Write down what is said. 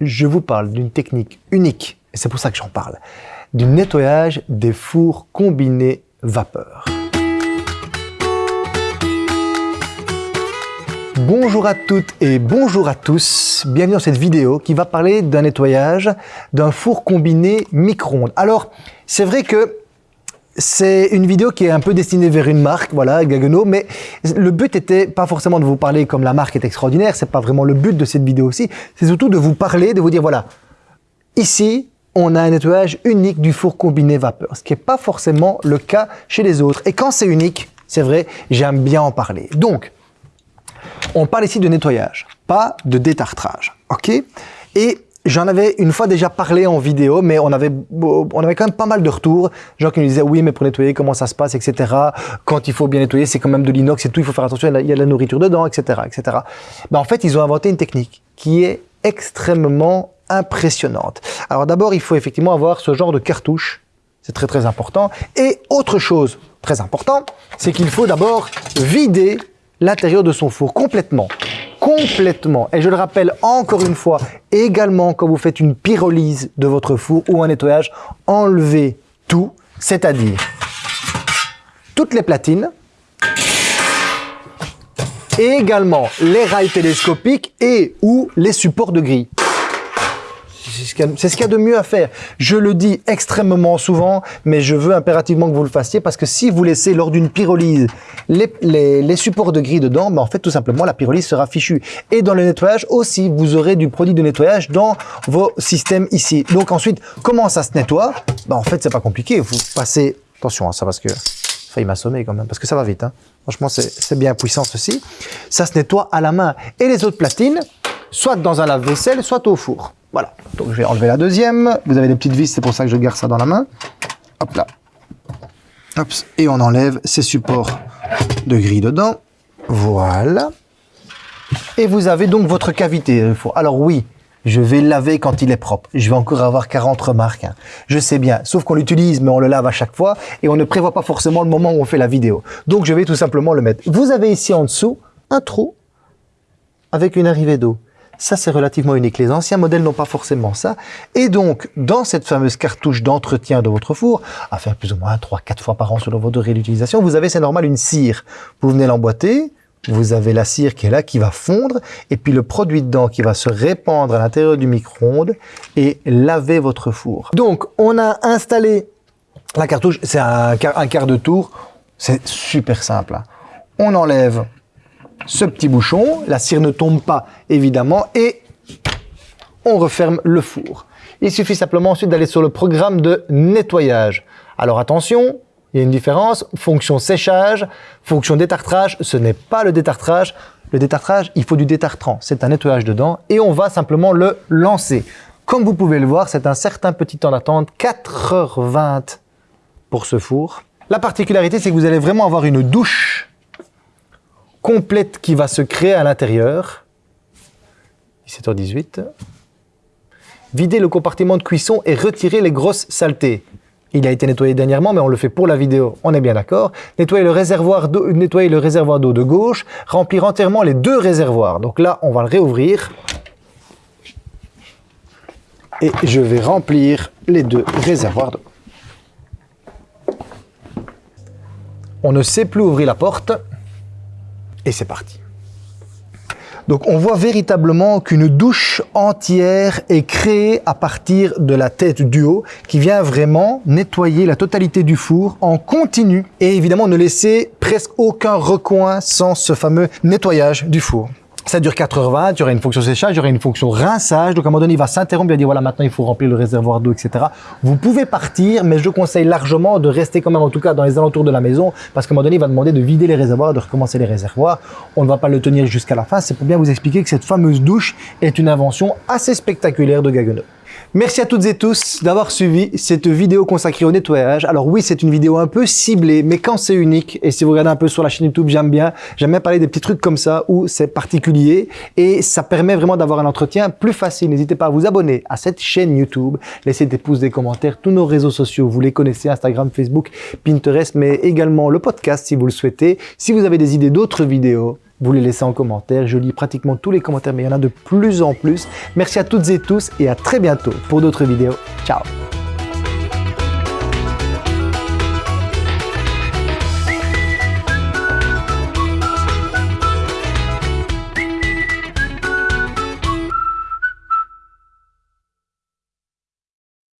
je vous parle d'une technique unique, et c'est pour ça que j'en parle, du nettoyage des fours combinés vapeur. Bonjour à toutes et bonjour à tous, bienvenue dans cette vidéo qui va parler d'un nettoyage d'un four combiné micro-ondes. Alors, c'est vrai que c'est une vidéo qui est un peu destinée vers une marque, voilà, Gaggenau, mais le but était pas forcément de vous parler comme la marque est extraordinaire, c'est pas vraiment le but de cette vidéo aussi, c'est surtout de vous parler, de vous dire voilà, ici, on a un nettoyage unique du four combiné vapeur, ce qui n'est pas forcément le cas chez les autres. Et quand c'est unique, c'est vrai, j'aime bien en parler. Donc, on parle ici de nettoyage, pas de détartrage, ok? Et J'en avais une fois déjà parlé en vidéo, mais on avait, on avait quand même pas mal de retours. Gens qui nous disaient, oui, mais pour nettoyer, comment ça se passe, etc. Quand il faut bien nettoyer, c'est quand même de l'inox et tout, il faut faire attention, il y a de la nourriture dedans, etc. etc. Ben, en fait, ils ont inventé une technique qui est extrêmement impressionnante. Alors d'abord, il faut effectivement avoir ce genre de cartouche. C'est très très important. Et autre chose très important, c'est qu'il faut d'abord vider l'intérieur de son four complètement complètement. Et je le rappelle encore une fois, également quand vous faites une pyrolyse de votre four ou un nettoyage, enlevez tout, c'est-à-dire toutes les platines, également les rails télescopiques et ou les supports de grille. C'est ce qu'il y a de mieux à faire. Je le dis extrêmement souvent, mais je veux impérativement que vous le fassiez parce que si vous laissez lors d'une pyrolyse les, supports de grille dedans, ben en fait tout simplement la pyrolyse sera fichue. Et dans le nettoyage aussi, vous aurez du produit de nettoyage dans vos systèmes ici. Donc ensuite, comment ça se nettoie? Ben En fait, c'est pas compliqué. Vous passez... Attention, hein, ça parce que failli m'assommer quand même, parce que ça va vite. Hein. Franchement, c'est bien puissant ceci. Ça se nettoie à la main. Et les autres platines, soit dans un lave-vaisselle, soit au four. Voilà, donc je vais enlever la deuxième. Vous avez des petites vis, c'est pour ça que je garde ça dans la main. Hop là. Hop, et on enlève ces supports de grille dedans. Voilà. Et vous avez donc votre cavité. Alors oui, je vais laver quand il est propre. Je vais encore avoir 40 remarques. Hein. Je sais bien, sauf qu'on l'utilise, mais on le lave à chaque fois et on ne prévoit pas forcément le moment où on fait la vidéo. Donc je vais tout simplement le mettre. Vous avez ici en dessous un trou avec une arrivée d'eau. Ça, c'est relativement unique. Les anciens modèles n'ont pas forcément ça. Et donc, dans cette fameuse cartouche d'entretien de votre four, à faire plus ou moins 3-4 fois par an selon votre réutilisation, vous avez, c'est normal, une cire. Vous venez l'emboîter, vous avez la cire qui est là, qui va fondre, et puis le produit dedans qui va se répandre à l'intérieur du micro-ondes et laver votre four. Donc, on a installé la cartouche, c'est un, quart de tour, c'est super simple. Hein. On enlève ce petit bouchon, la cire ne tombe pas évidemment et on referme le four. Il suffit simplement ensuite d'aller sur le programme de nettoyage. Alors attention, il y a une différence, fonction séchage, fonction détartrage, ce n'est pas le détartrage. Le détartrage, il faut du détartrant, c'est un nettoyage dedans et on va simplement le lancer. Comme vous pouvez le voir, c'est un certain petit temps d'attente, 4h20 pour ce four. La particularité, c'est que vous allez vraiment avoir une douche complète qui va se créer à l'intérieur. 17h18. Vider le compartiment de cuisson et retirer les grosses saletés. Il a été nettoyé dernièrement, mais on le fait pour la vidéo, on est bien d'accord. Nettoyer le réservoir d'eau nettoyer le réservoir d'eau de gauche, remplir entièrement les deux réservoirs. Donc là, on va le réouvrir. Et je vais remplir les deux réservoirs d'eau. On ne sait plus ouvrir la porte. Et c'est parti. Donc on voit véritablement qu'une douche entière est créée à partir de la tête du haut qui vient vraiment nettoyer la totalité du four en continu et évidemment ne laisser presque aucun recoin sans ce fameux nettoyage du four. Ça dure 4h20, il y aura une fonction séchage, il y aura une fonction rinçage. Donc à un moment donné, il va s'interrompre, il va dire voilà, maintenant il faut remplir le réservoir d'eau, etc. Vous pouvez partir, mais je conseille largement de rester quand même, en tout cas dans les alentours de la maison, parce qu'à un moment donné, il va demander de vider les réservoirs, de recommencer les réservoirs. On ne va pas le tenir jusqu'à la fin. C'est pour bien vous expliquer que cette fameuse douche est une invention assez spectaculaire de Gaggenau. Merci à toutes et tous d'avoir suivi cette vidéo consacrée au nettoyage. Alors oui, c'est une vidéo un peu ciblée, mais quand c'est unique, et si vous regardez un peu sur la chaîne YouTube, j'aime bien, j'aime bien parler des petits trucs comme ça où c'est particulier et ça permet vraiment d'avoir un entretien plus facile. N'hésitez pas à vous abonner à cette chaîne YouTube, laissez des pouces, des commentaires, tous nos réseaux sociaux, vous les connaissez, Instagram, Facebook, Pinterest, mais également le podcast si vous le souhaitez. Si vous avez des idées d'autres vidéos, vous les laissez en commentaire. Je lis pratiquement tous les commentaires, mais il y en a de plus en plus. Merci à toutes et tous et à très bientôt pour d'autres vidéos. Ciao